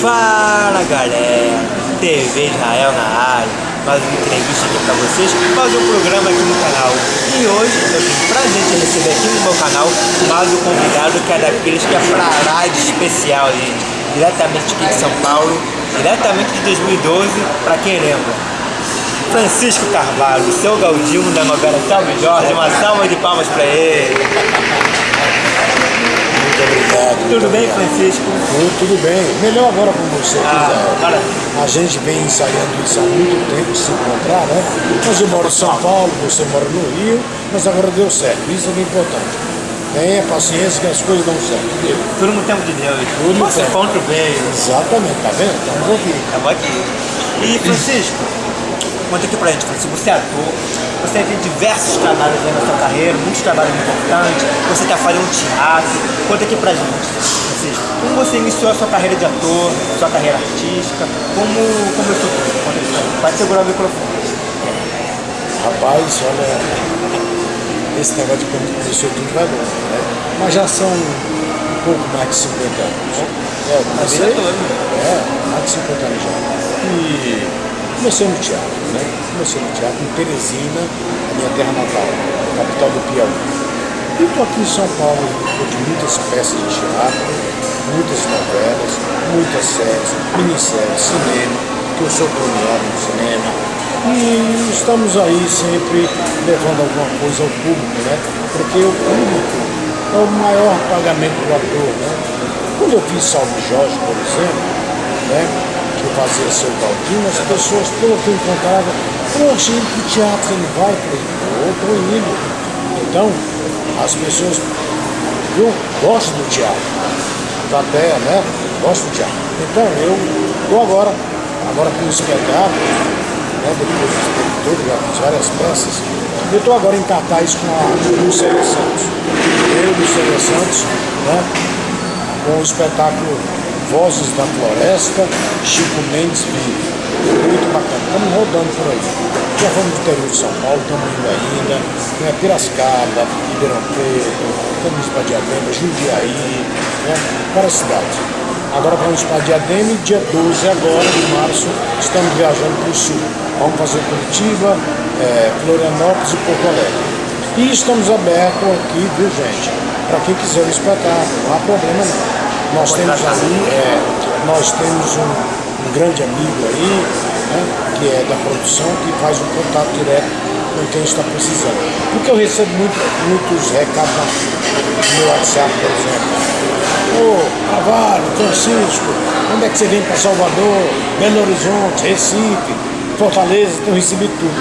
Fala galera, TV Israel na área, mais uma entrevista aqui pra vocês, mais um programa aqui no canal. E hoje eu tenho prazer de receber aqui no meu canal mais um convidado que é daqueles que é pra de especial, gente. Diretamente aqui de São Paulo, diretamente de 2012, pra quem lembra. Francisco Carvalho, seu Galdino da novela Salve Jorge, uma salva de palmas pra ele. Muito obrigado. Tudo muito bem, obrigado. Francisco? Tudo, tudo bem. Melhor agora com você, Ah, para. A gente vem ensaiando isso há muito tempo, se encontrar, né? Mas eu moro em São Paulo, você mora no Rio, mas agora deu certo. Isso é importante. Tenha paciência que as coisas dão certo. Tudo no tempo de Deus. Tudo no Você tempo. bem. Exatamente, tá vendo? Estamos aqui. Estamos aqui. E Francisco, conta aqui pra gente, Francisco, você é ator, você tem diversos trabalhos aí na sua carreira, muitos trabalhos importantes, você está fazendo teatro. Conta aqui pra gente, Francisco, como você iniciou a sua carreira de ator, sua carreira artística, como começou tudo? Conta aqui pra gente. Pode segurar o microfone. Rapaz, olha, esse negócio de quando começou tudo vai longe, né? Mas já são um pouco mais de 50 anos. É, eu comecei, toda. é, mais de 50 anos já. E comecei no teatro, né? Comecei no teatro em Teresina, a minha terra natal, capital do Piauí. E estou aqui em São Paulo, de muitas peças de teatro, muitas novelas, muitas séries, minisséries, cinema, que eu sou premiado no cinema. E estamos aí sempre levando alguma coisa ao público, né? Porque o público é o maior pagamento do ator, né? Quando eu fiz Salve Jorge, por exemplo, né? Que fazia seu Galdino, as pessoas todas que eu encontrava, poxa, indo pro teatro, não vai? Eu tô indo. Então, as pessoas, eu gosto do teatro, da terra, né? Gosto do teatro. Então, eu estou agora, agora com o espetáculo, né, depois tempo todo, já fiz várias peças. Eu estou agora em cartaz com a Lucélia Santos. Eu, Lucélia Santos, né, com o espetáculo Vozes da Floresta, Chico Mendes Vive. Muito bacana, estamos rodando por aí. Já fomos do interior de São Paulo, estamos indo ainda, né, Piracicaba, Ribeirão Preto, estamos para Diadema, Jundiaí, né, várias cidades. Agora vamos para Diadema e dia 12 agora de março estamos viajando para o sul. Vamos fazer Curitiba, eh, Florianópolis e Porto Alegre. E estamos abertos aqui, viu gente? Para quem quiser o espetáculo, não há problema não. Nós temos ali, eh, nós temos um, um grande amigo aí, né, que é da produção, que faz um contato direto com quem está precisando. Porque eu recebo muito, muitos recados no meu WhatsApp, por exemplo. Ô, Carvalho, Francisco, onde é que você vem para Salvador, Belo Horizonte, Recife, Fortaleza, então recebi tudo.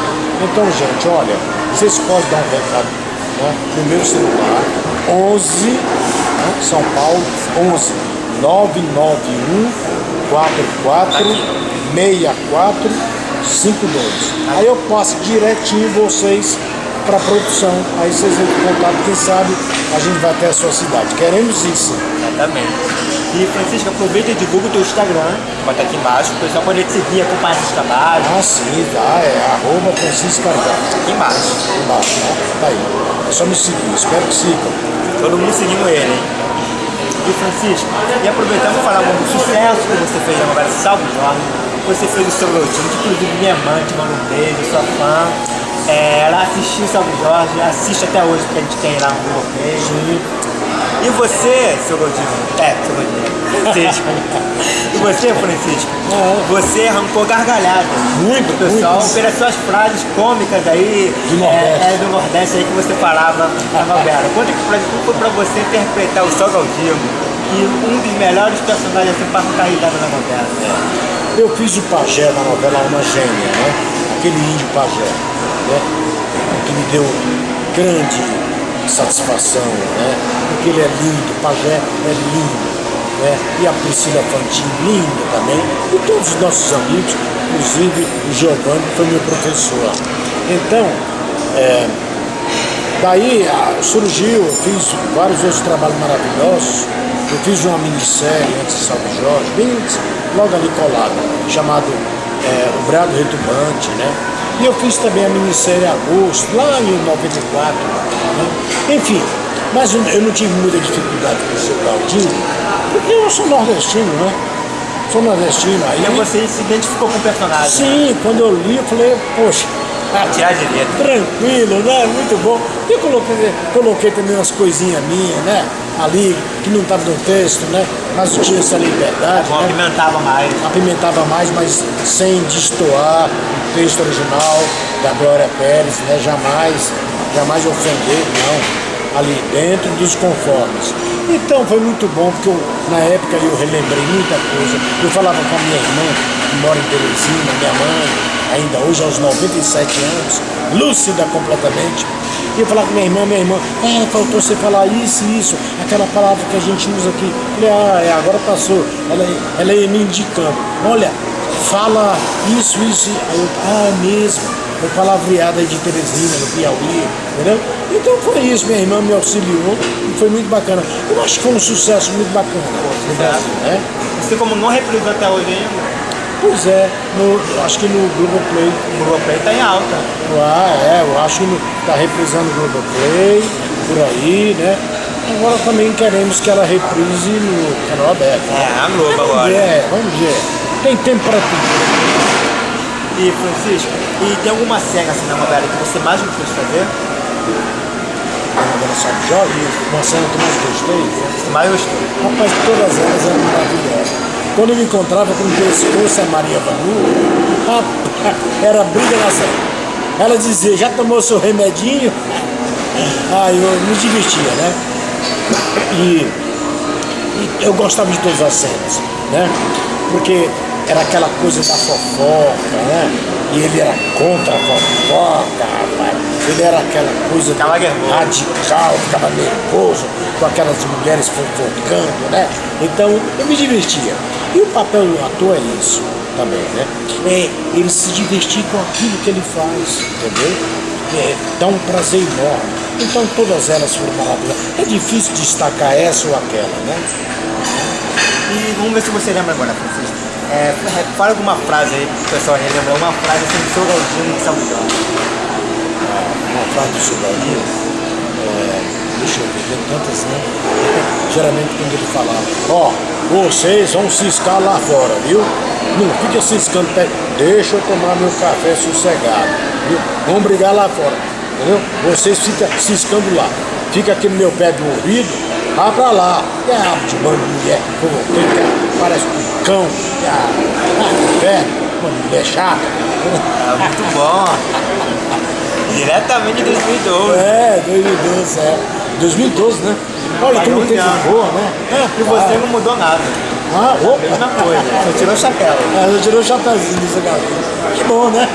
Então, gente, olha, vocês podem dar um recado né, no meu celular, 11, né, São Paulo, 11 991 44 64 52. Aí eu passo direitinho vocês para a produção. Aí vocês entram em contato, quem sabe a gente vai até a sua cidade. Queremos isso. Exatamente. E Francisco, aproveita e divulga o teu Instagram, vai estar aqui embaixo, o pessoal pode te seguir, acompanhar esses trabalhos, Ah, sim, tá. É arroba Francisco Carvalho. aqui embaixo. Embaixo, né? Tá aí. É só me seguir. Espero que sigam. Todo mundo seguindo ele, hein? E Francisco, e aproveitando para falar um sucesso que você fez na novela Salve Jorge, você fez o seu que inclusive minha mãe te manda um beijo, sua fã. É, ela assistiu Salve Jorge, assiste até hoje, porque a gente tem lá um bloqueio. E você, seu Galdino, é, seu Galdino, Francisco. e você, Francisco, você arrancou gargalhada. Muito, pessoal, muito. pelas suas frases cômicas aí, Do Nordeste. é, é, do Nordeste aí que você falava na novela. Conta que pra, foi pra você interpretar o Sol Galdino e um dos melhores personagens assim para ficar na novela. Eu fiz o pajé na novela Alma Gêmea, né? Aquele índio pajé, né? Que me deu grande satisfação, né? Porque ele é lindo, pajé é lindo, né? E a Priscila Fantin, linda também. E todos os nossos amigos, inclusive o Giovanni, que foi meu professor. Então, é, Daí ah, surgiu, eu fiz vários outros trabalhos maravilhosos. Eu fiz uma minissérie antes de Salve Jorge, bem logo ali colado, chamado é, O Brado Retumbante, né? E eu fiz também a minissérie Agosto, lá em 94. Né? Enfim, mas eu eu não tive muita dificuldade com o seu Galdino, porque eu sou nordestino, né? sou nordestino. Aí Então você se identificou com o personagem. Sim, quando eu li, eu falei, poxa, Ah, tirar de letra. tranquilo, né? Muito bom. E eu coloquei, coloquei também umas coisinhas minhas, né? Ali, que não estava no texto, né? Mas tinha essa liberdade, Bom, né? apimentava mais. apimentava mais, mas sem destoar o texto original da Glória Pérez, né? Jamais, jamais ofender, não. Ali dentro dos conformes. Então foi muito bom, porque eu, na época eu relembrei muita coisa. Eu falava com a minha irmã, que mora em Teresina, minha mãe, ainda hoje aos 97 anos, lúcida completamente. E eu falava com minha irmã, minha irmã, é, faltou você falar isso e isso, aquela palavra que a gente usa aqui. Eu falei, ah, é, agora passou. Ela, ela ia me indicando, olha, fala isso, isso. Aí eu, ah, mesmo. Foi palavreada aí de Teresina, no Piauí, entendeu? Então foi isso, minha irmã me auxiliou e foi muito bacana. Eu acho que foi um sucesso muito bacana né? Você como não reprisou até hoje ainda, Pois é, no, acho que no Globoplay o Globoplay tá em alta. Ah, é, eu acho que está reprisando o Globoplay, por aí, né? Agora também queremos que ela reprise no canal aberto. É, a Globo Vamos agora. ver, vamos ver. Tem tempo para tudo. E Francisco, e tem alguma cena assim na novela que você mais gostou de fazer? A novela Sabe Jorge, uma cena que mais gostei. Mais gostou? Rapaz, todas elas eram maravilhosas. Quando eu me encontrava com o pescoço a Maria Vanu, era briga cena. Ela dizia, já tomou seu remedinho? Ah, eu me divertia, né? E, e eu gostava de todas as cenas, né? Porque era aquela coisa da fofoca, né? E ele era contra a fofoca, rapaz. Ele era aquela coisa radical, ficava nervoso com aquelas mulheres fofocando, né? Então eu me divertia. E o papel do ator é isso também, né? É ele se divertir com aquilo que ele faz, entendeu? É, dá um prazer enorme. Então todas elas foram maravilhosas. É difícil destacar essa ou aquela, né? E vamos ver se você lembra agora, Francisco. É, fala alguma frase aí pro pessoal relembrar, uma frase assim do seu Galdino de João. uma frase do Silvadinho, é, deixa eu ver, tantas, né? Geralmente quando ele falava, ó, vocês vão ciscar lá fora, viu? Não fica ciscando deixa eu tomar meu café sossegado, viu? Vamos brigar lá fora, entendeu? Vocês ficam ciscando lá, fica aqui no meu pé do ouvido, vá pra lá, que é bando de mulher, fofoqueira, que é- parece um cão, é ah, velho, uma mulher chata. É muito bom. Diretamente de 2012. É, 2012, é. 2012, né? Olha como tempo voa, né? E você não mudou nada. Ah, opa! Mesma coisa. Só tirou o chapéu. Ah, eu tirei o chapéuzinho desse gato. Que bom, né?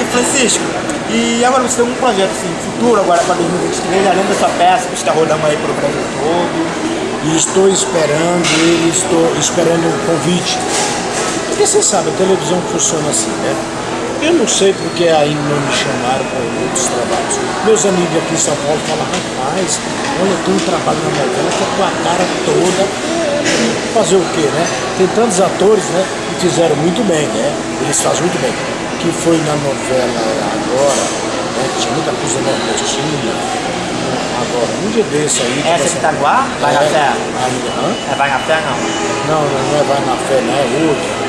E Francisco, e agora você tem um projeto assim, futuro agora para 2023, além da sua peça que está rodando aí pro Brasil todo. E estou esperando ele, estou esperando um convite. Porque você sabe, a televisão funciona assim, né? Eu não sei porque ainda não me chamaram para outros trabalhos. Meus amigos aqui em São Paulo falam, rapaz, olha, tem um trabalho na novela que a cara toda. Fazer o quê, né? Tem tantos atores, né? Que fizeram muito bem, né? Eles fazem muito bem. Que foi na novela agora, né? Tinha muita coisa nordestina. Agora, um dia desse aí. Essa que tá no ar? Vai na É, fé? É Vai na fé não? Não, não, não é Vai na Fé, não é outra.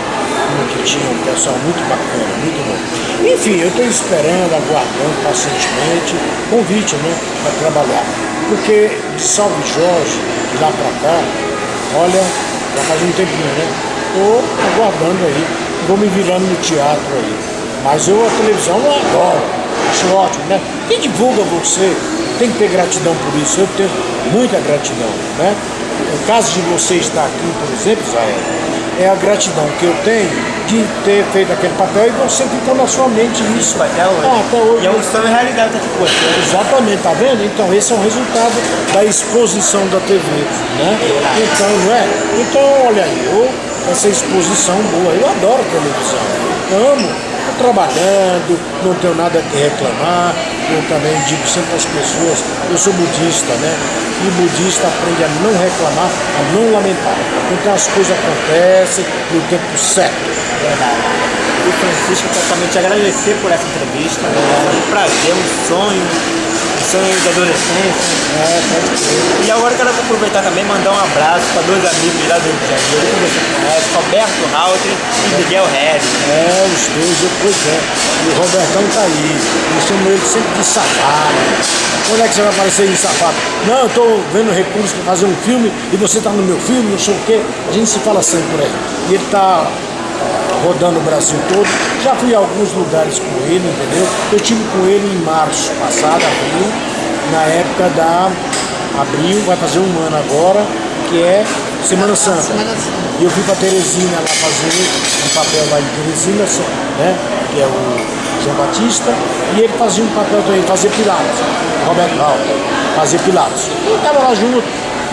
Uma que tinha um pessoal muito bacana, muito bom. Enfim, eu estou esperando, aguardando pacientemente convite, né, para trabalhar. Porque de Salve Jorge, de lá para cá, olha, já faz um tempinho, né? Estou aguardando aí, vou me virando no teatro aí. Mas eu a televisão eu adoro, acho ótimo, né? Quem divulga você tem que ter gratidão por isso, eu tenho muita gratidão, né? O caso de você estar aqui, por exemplo, Israel, é a gratidão que eu tenho de ter feito aquele papel e você ficou na sua mente isso. Isso até hoje. Ah, até hoje. E é um sonho realidade aqui com você. Exatamente, tá vendo? Então esse é o resultado da exposição da TV, né? Então, não é? Então, olha aí, eu, essa exposição boa, eu adoro televisão, amo, tô trabalhando, não tenho nada que reclamar, eu também digo sempre às pessoas, eu sou budista, né? E budista aprende a não reclamar, a não lamentar. Então as coisas acontecem no tempo certo. Verdade. E Francisco, totalmente agradecer por essa entrevista. É um prazer, um sonho de adolescência. É, pode ser. E agora quero aproveitar também mandar um abraço para dois amigos lá do Rio de Janeiro, Roberto Halter e Miguel Harris. É, os dois, pois é. E o Robertão tá aí. Eu chamo ele sempre de safado. Quando é que você vai aparecer em safado? Não, eu tô vendo recursos para fazer um filme e você tá no meu filme, não sei o quê. A gente se fala sempre por aí. E ele tá rodando o Brasil todo. Já fui a alguns lugares com ele, entendeu? Eu tive com ele em março passado, abril, na época da abril, vai fazer um ano agora, que é Semana Santa. Semana Santa. E eu fui para Teresina lá fazer um papel lá em Teresina, né? Que é o João Batista, e ele fazia um papel também, fazia Pilatos, Roberto Raul, fazia Pilatos. E eu estava lá junto,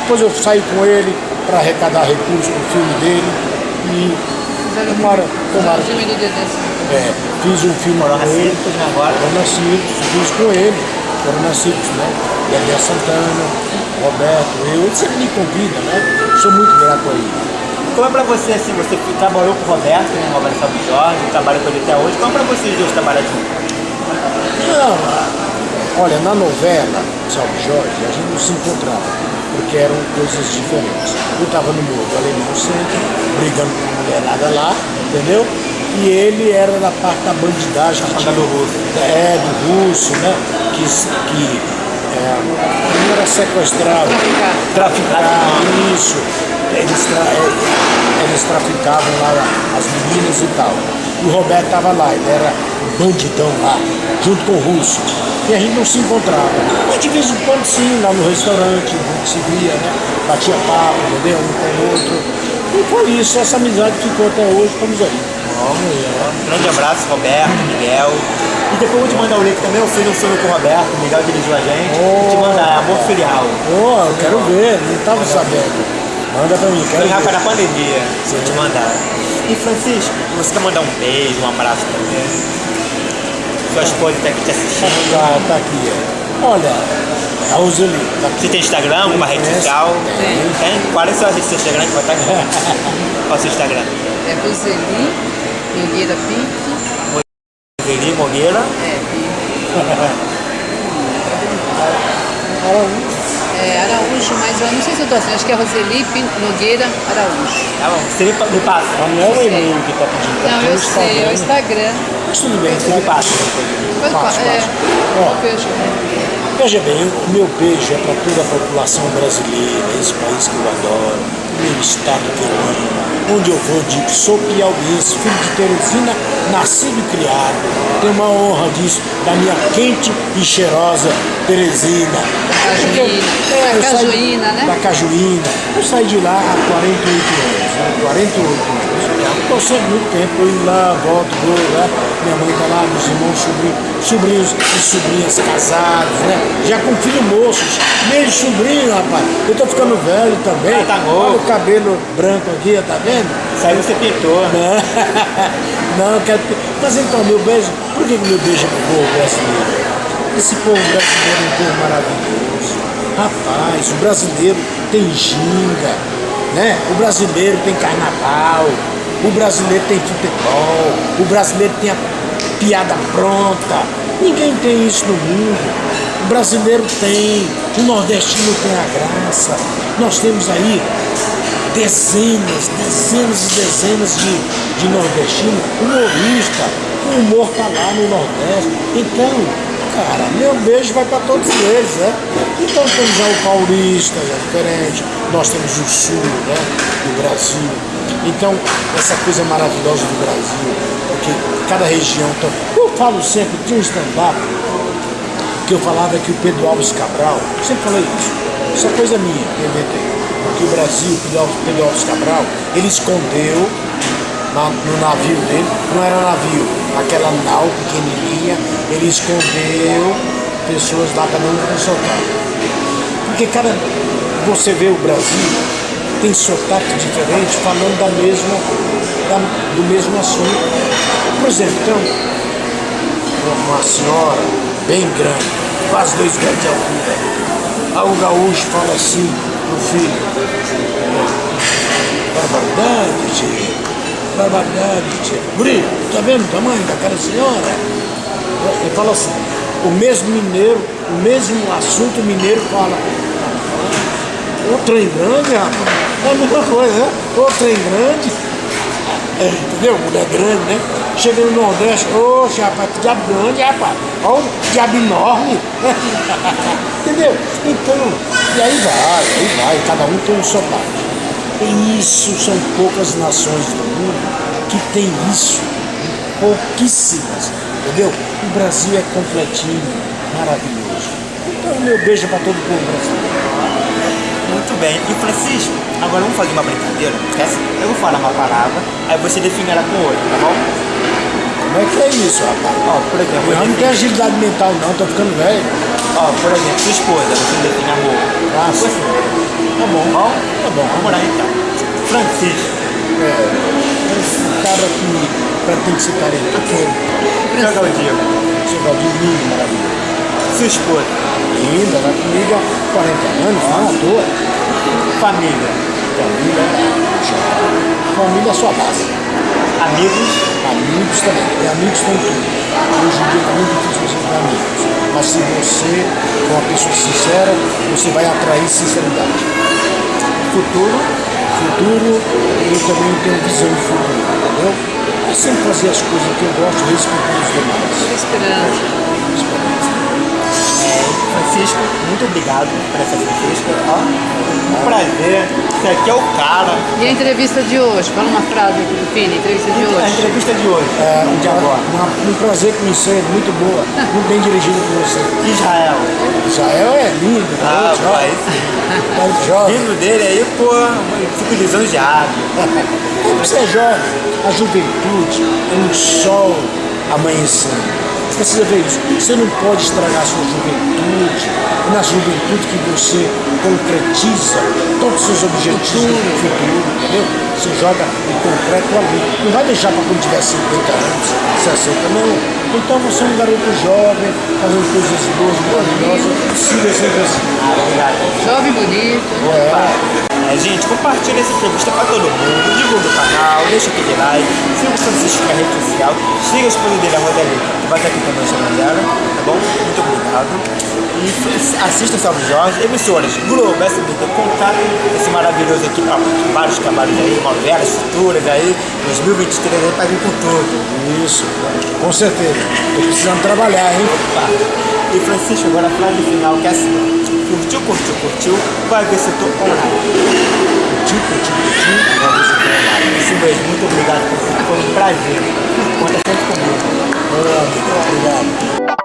depois eu saí com ele para arrecadar recursos para o filme dele e tomara, tomara. É, fiz um filme Corona com ele. Né, agora. Corona Circus, fiz com ele, Corona Circus, né? Gabriel Santana, Roberto, eu, ele sempre me convida, né? Sou muito grato a ele. Como é pra você, assim, você trabalhou com o Roberto, né, Roberto Salvo Jorge, trabalha com ele até hoje, como é pra vocês dois trabalhar juntos? Não, olha, na novela Salve Jorge, a gente não se encontrava, porque eram coisas diferentes. Eu estava no Morro do Alemão Centro, brigando com a mulherada lá, entendeu? E ele era da parte da bandidagem. que banda do russo. É, do russo, né? Que, que é, era sequestrado. Traficado. Traficar, isso. Eles, tra é, eles traficavam lá as meninas e tal. E o Roberto estava lá, ele era bandidão lá, junto com o russo. E a gente não se encontrava. Mas de vez em quando sim, lá no restaurante, a gente se via, né? Batia papo, entendeu? Um com o outro. E foi isso, essa amizade ficou até hoje, estamos aí. Um grande abraço, Roberto, Miguel. E depois eu vou te mandar o link também, eu fiz um sonho com o Roberto, o Miguel dirigiu a gente. Vou te mandar, é Amor Filial. Pô, eu quero ver, não estava sabendo. Manda pra mim, quero Foi na pandemia, vou te mandar. E Francisco, você quer mandar um beijo, um abraço também? Sua está aqui te assistindo. Tá, tá aqui, é. Olha, a Roseli, tá aqui. Você tem Instagram, alguma rede social? Tem. Tem? Qual é o seu seu Instagram que vai estar aqui? Qual é o seu Instagram? É Roseli, Nogueira Pinto. Veri Mogueira. É, Pinto. É Araújo, mas eu não sei se eu tô assim. Acho que é Roseli Pinto Nogueira Araújo. Tá bom, você me, pa- me passa. Ah, não é o e-mail que tá pedindo, tá Não, eu sei, é o Instagram. Mas tudo bem, tá? passa. Fácil, falar, é. Veja bem, o meu beijo é para toda a população brasileira, esse país que eu adoro, o meu estado que eu amo, onde eu vou digo, sou piauiense, filho de Teresina, nascido e criado, tenho uma honra disso, da minha quente e cheirosa Teresina. Cajuína. eu Da saí- Cajuína, né? Da Cajuína. Eu saí de lá há 48 anos, né? 48 anos. Sempre muito tempo, eu indo lá, volto, vou, né? Minha mãe está lá, meus irmãos, sobrinhos, sobrinhos e sobrinhas casados, né? Já com filhos moços, meio sobrinho, rapaz. Eu tô ficando velho também. Ah, tá novo. Olha o cabelo branco aqui, tá vendo? Saiu você pintou. Não, não, eu quero. Mas então, meu beijo, por que que meu beijo é pro povo brasileiro? Esse povo brasileiro é um povo maravilhoso. Rapaz, o brasileiro tem ginga, né? O brasileiro tem carnaval, o brasileiro tem futebol, o brasileiro tem a piada pronta. Ninguém tem isso no mundo. O brasileiro tem, o nordestino tem a graça. Nós temos aí dezenas, dezenas e dezenas de, de nordestinos, humorista, o humor tá lá no Nordeste. Então, cara, meu beijo vai para todos eles, né? Então temos já o paulista, é diferente, nós temos o sul, né, do Brasil. Então, essa coisa maravilhosa do Brasil, porque cada região. Então, eu falo sempre, tinha um stand-up que eu falava que o Pedro Alves Cabral, sempre falei isso, isso é coisa minha, que. Porque o Brasil, o Pedro Pedro Alves Cabral, ele escondeu na- no navio dele, não era navio, aquela nau pequenininha, ele escondeu pessoas lá, cada um sotaque. Porque cada, você vê o Brasil, tem sotaque diferente falando da mesma, da- do mesmo assunto. Por exemplo, então, uma senhora bem grande, quase dois metros de altura. Aí o gaúcho fala assim pro filho, barbaridade, tia, barbaridade, tia. Guri, tá vendo o tamanho daquela senhora? Ele fala assim, o mesmo mineiro, o mesmo assunto mineiro fala. O trem grande, rapaz. É a mesma coisa, né? O trem grande. É, entendeu? Mulher grande, né? Chega no Nordeste, oxe, rapaz, que diabo grande, rapaz. Olha o diabo enorme. entendeu? Então, e aí vai, aí vai, cada um tem um sotaque. E isso são poucas nações do mundo que tem isso. Pouquíssimas, entendeu? O Brasil é completinho, maravilhoso. Então, meu beijo para todo o povo brasileiro. Muito bem. E Francisco, agora vamos fazer uma brincadeira. Essa, eu vou falar uma palavra, aí você define ela com outra, tá bom? Como é que é isso, rapaz? Ó, por exemplo, Eu não tenho agilidade mental não, tô ficando velho. ó, por exemplo, sua esposa, você define amor. Ah, Você. Tá bom, Bom? tá bom. Vamos lá então. Francisco, É, esse cara que pretende ser careta, aquele. joga o dia. Seu Galdinho lindo, maravilhoso. Sua esposa, Linda, vai comigo há 40 anos, não à toa. Família, Família, família é sua base. amigos, Amigos também. E amigos tem tudo. Hoje em dia é muito difícil você ter amigos. Mas se você for uma pessoa sincera, você vai atrair sinceridade. futuro, Futuro, eu também tenho visão de futuro, entendeu? É sempre fazer as coisas que eu gosto, respeitar os demais. Esperança. É, Francisco, muito obrigado por essa entrevista. Ó, um prazer. Você aqui é o cara. E a entrevista de hoje? Fala uma frase do Fini, entrevista de A hoje. entrevista de hoje, É, um, de agora. uma- um prazer conhecer, muito boa, muito bem dirigido por você. Israel. Israel é lindo, Ah, garoto pai. jovem, garoto jovem. Dele aí, pô, fico lisonjeado. Você é jovem, a juventude é um sol amanhecendo. Você precisa ver isso. Você não pode estragar a sua juventude. Na juventude que você concretiza todos os seus objetivos futuro, entendeu? Você joga o concreto ali. Não vai deixar para quando tiver 50 anos, 60, não. Então você é um garoto jovem, fazendo coisas boas, maravilhosas. Siga sempre assim. Ah, obrigado. Jovem bonito. É, gente, compartilha essa entrevista pra todo mundo, divulga o canal, deixa aquele like, siga o Francisco na rede social, siga a esposa dele, a Rodalie, que vai estar aqui também chamando dela, tá bom? Muito obrigado. E assista Salve Jorge, emissoras Globo, SBT, contato esse maravilhoso aqui pra vários trabalhos aí, novelas futuras aí, 2023 aí pra vir com tudo. Isso, com certeza. Tô precisando trabalhar, hein? Tá. E Francisco, agora a frase final que é assim, curtiu, curtiu, curtiu, vai ver se eu tô online. Curtiu, curtiu, curtiu. Vai ver se eu tô online. Isso mesmo, muito obrigado, foi um prazer. Conta sempre comigo. Obrigado.